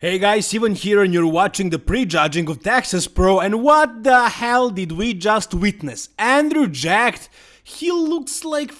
Hey guys, Steven here and you're watching the prejudging of Texas Pro and what the hell did we just witness? Andrew Jacked, he looks like...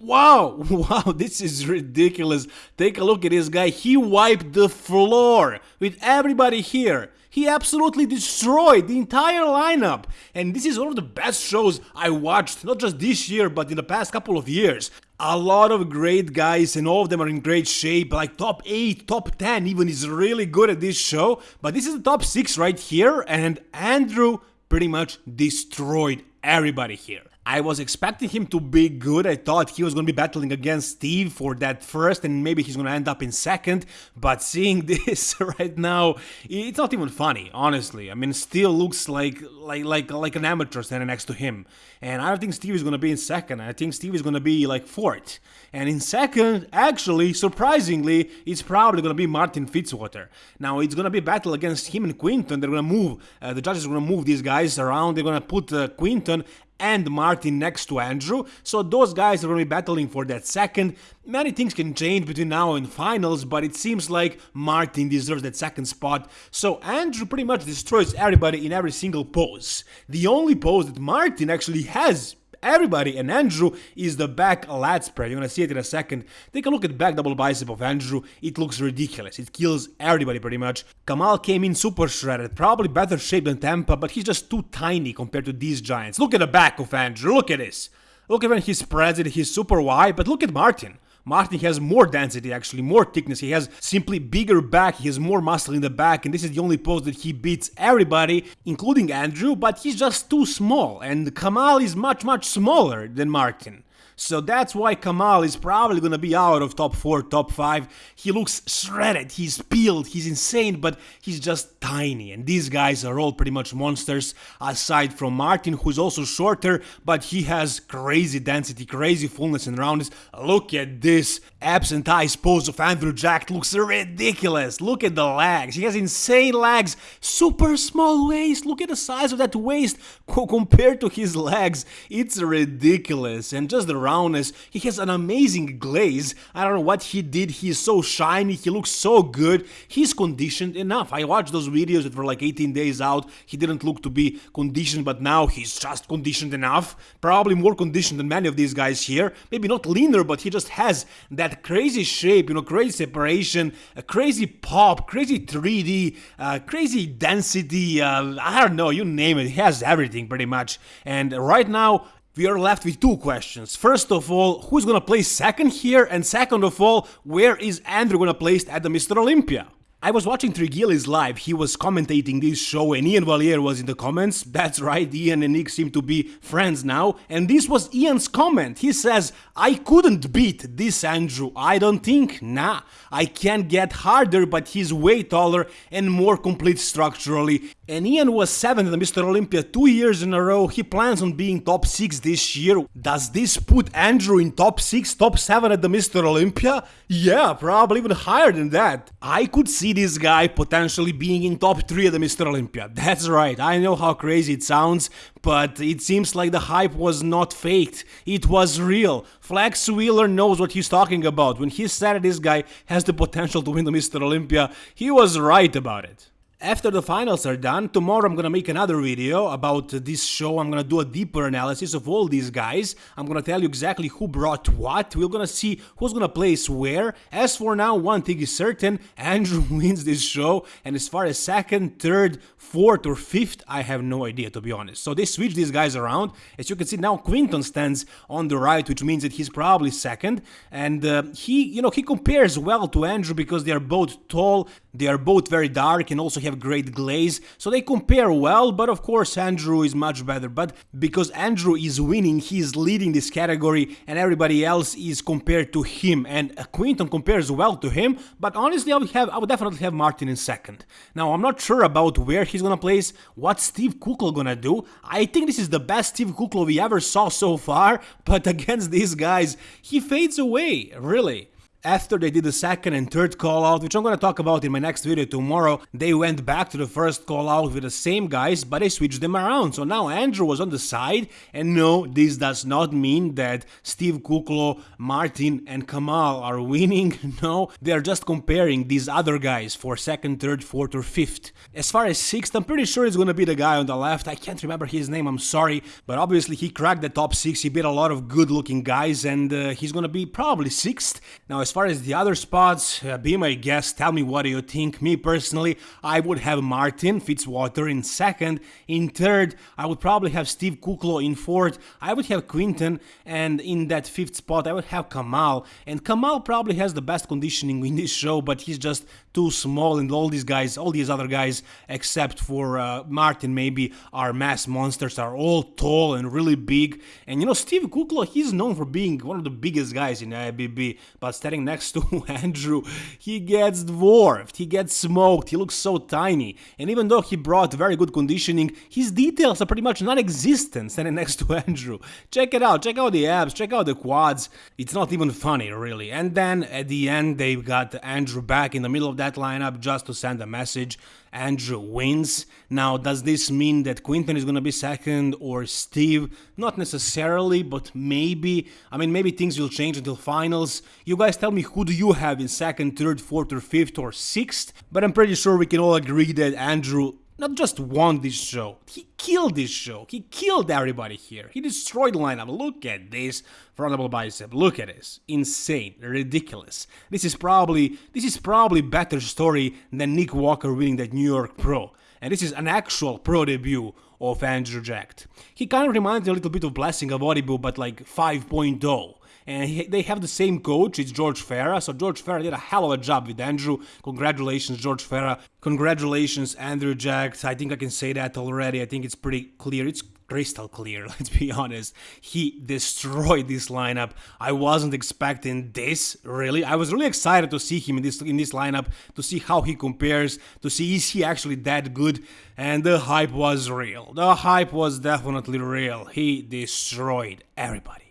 Wow, wow, this is ridiculous. Take a look at this guy, he wiped the floor with everybody here. He absolutely destroyed the entire lineup. And this is one of the best shows I watched, not just this year, but in the past couple of years. A lot of great guys, and all of them are in great shape. Like top 8, top 10 even is really good at this show. But this is the top 6 right here, and Andrew pretty much destroyed everybody here. I was expecting him to be good. I thought he was going to be battling against Steve for that first and maybe he's going to end up in second. But seeing this right now, it's not even funny, honestly. I mean, Steve looks like like like like an amateur standing next to him. And I don't think Steve is going to be in second. I think Steve is going to be like fourth. And in second, actually, surprisingly, it's probably going to be Martin Fitzwater. Now, it's going to be battle against him and Quinton. They're going to move, uh, the judges are going to move these guys around. They're going to put uh, Quinton and Martin next to Andrew, so those guys are be battling for that second. Many things can change between now and finals, but it seems like Martin deserves that second spot, so Andrew pretty much destroys everybody in every single pose. The only pose that Martin actually has everybody, and Andrew is the back lat spread. You're gonna see it in a second. Take a look at back double bicep of Andrew. It looks ridiculous. It kills everybody pretty much. Kamal came in super shredded, probably better shape than Tampa, but he's just too tiny compared to these giants. Look at the back of Andrew. Look at this. Look at when he spreads it, he's super wide, but look at Martin. Martin has more density actually, more thickness, he has simply bigger back, he has more muscle in the back and this is the only pose that he beats everybody, including Andrew, but he's just too small and Kamal is much much smaller than Martin. So that's why Kamal is probably gonna be out of top 4, top 5. He looks shredded, he's peeled, he's insane, but he's just tiny. And these guys are all pretty much monsters, aside from Martin, who's also shorter, but he has crazy density, crazy fullness and roundness. Look at this abs and thighs pose of Andrew Jack, looks ridiculous. Look at the legs, he has insane legs, super small waist. Look at the size of that waist compared to his legs. It's ridiculous. And just the roundness. He has an amazing glaze. I don't know what he did. He's so shiny. He looks so good. He's conditioned enough. I watched those videos that were like 18 days out. He didn't look to be conditioned, but now he's just conditioned enough. Probably more conditioned than many of these guys here. Maybe not leaner, but he just has that crazy shape, you know, crazy separation, a crazy pop, crazy 3D, uh, crazy density. Uh, I don't know, you name it. He has everything pretty much. And right now, we are left with two questions. First of all, who's gonna place second here? And second of all, where is Andrew gonna place at the Mr. Olympia? I was watching Trigili's live, he was commentating this show and Ian Valliere was in the comments. That's right, Ian and Nick seem to be friends now. And this was Ian's comment. He says, I couldn't beat this Andrew, I don't think. Nah, I can get harder, but he's way taller and more complete structurally. And Ian was 7th at the Mr. Olympia two years in a row. He plans on being top 6 this year. Does this put Andrew in top 6, top 7 at the Mr. Olympia? Yeah, probably even higher than that. I could see this guy potentially being in top 3 at the Mr. Olympia. That's right, I know how crazy it sounds, but it seems like the hype was not faked. It was real. Flex Wheeler knows what he's talking about. When he said this guy has the potential to win the Mr. Olympia, he was right about it. After the finals are done, tomorrow I'm gonna make another video about this show. I'm gonna do a deeper analysis of all these guys. I'm gonna tell you exactly who brought what. We're gonna see who's gonna place where. As for now, one thing is certain, Andrew wins this show. And as far as second, third, fourth or fifth, I have no idea to be honest. So they switch these guys around. As you can see now, Quinton stands on the right, which means that he's probably second. And uh, he, you know, he compares well to Andrew because they are both tall, they are both very dark and also have great glaze, so they compare well, but of course Andrew is much better. But because Andrew is winning, he is leading this category and everybody else is compared to him. And uh, Quinton compares well to him, but honestly I would, have, I would definitely have Martin in second. Now I'm not sure about where he's gonna place, what Steve Kuclo gonna do. I think this is the best Steve Kuclo we ever saw so far, but against these guys, he fades away, really. After they did the second and third call out, which I'm gonna talk about in my next video tomorrow, they went back to the first call out with the same guys, but they switched them around. So now Andrew was on the side, and no, this does not mean that Steve Kuclo, Martin, and Kamal are winning. No, they are just comparing these other guys for second, third, fourth, or fifth. As far as sixth, I'm pretty sure it's gonna be the guy on the left. I can't remember his name, I'm sorry, but obviously he cracked the top six. He beat a lot of good looking guys, and uh, he's gonna be probably sixth. Now, as far as the other spots, uh, be my guest, tell me what do you think. Me personally, I would have Martin Fitzwater in second. In third, I would probably have Steve Kuclo in fourth. I would have Quinton, and in that fifth spot, I would have Kamal. And Kamal probably has the best conditioning in this show, but he's just too small, and all these guys, all these other guys, except for uh, Martin, maybe, are mass monsters, are all tall and really big. And you know, Steve Kuclo, he's known for being one of the biggest guys in IFBB, but next to Andrew, he gets dwarfed, he gets smoked, he looks so tiny. And even though he brought very good conditioning, his details are pretty much non-existent standing next to Andrew. Check it out, check out the abs, check out the quads. It's not even funny, really. And then at the end, they got Andrew back in the middle of that lineup just to send a message. Andrew wins. Now, does this mean that Quinton is going to be second or Steve? Not necessarily, but maybe. I mean, maybe things will change until finals. You guys tell me who do you have in second, third, fourth, or fifth, or sixth? But I'm pretty sure we can all agree that Andrew not just won this show, he killed this show. He killed everybody here. He destroyed lineup. Look at this front double bicep. Look at this. Insane. Ridiculous. This is probably this is probably better story than Nick Walker winning that New York Pro. And this is an actual pro debut of Andrew Jacked. He kind of reminds me a little bit of Blessing Awodibu, but like 5.0 and he, they have the same coach, it's George Farah. So George Farah did a hell of a job with Andrew. Congratulations, George Farah. Congratulations, Andrew Jacked. I think I can say that already. I think it's pretty clear. It's crystal clear, let's be honest. He destroyed this lineup. I wasn't expecting this, really. I was really excited to see him in this in this lineup, to see how he compares, to see is he actually that good. And the hype was real. The hype was definitely real. He destroyed everybody.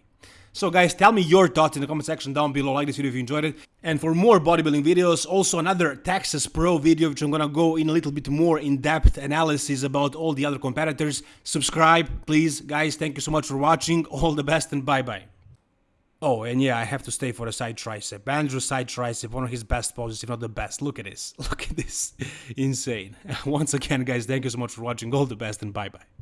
So guys, tell me your thoughts in the comment section down below, like this video if you enjoyed it. And for more bodybuilding videos, also another Texas Pro video, which I'm gonna go in a little bit more in-depth analysis about all the other competitors. Subscribe, please. Guys, thank you so much for watching. All the best and bye-bye. Oh, and yeah, I have to stay for the side tricep. Andrew's side tricep, one of his best poses, if not the best. Look at this. Look at this. Insane. Once again, guys, thank you so much for watching. All the best and bye-bye.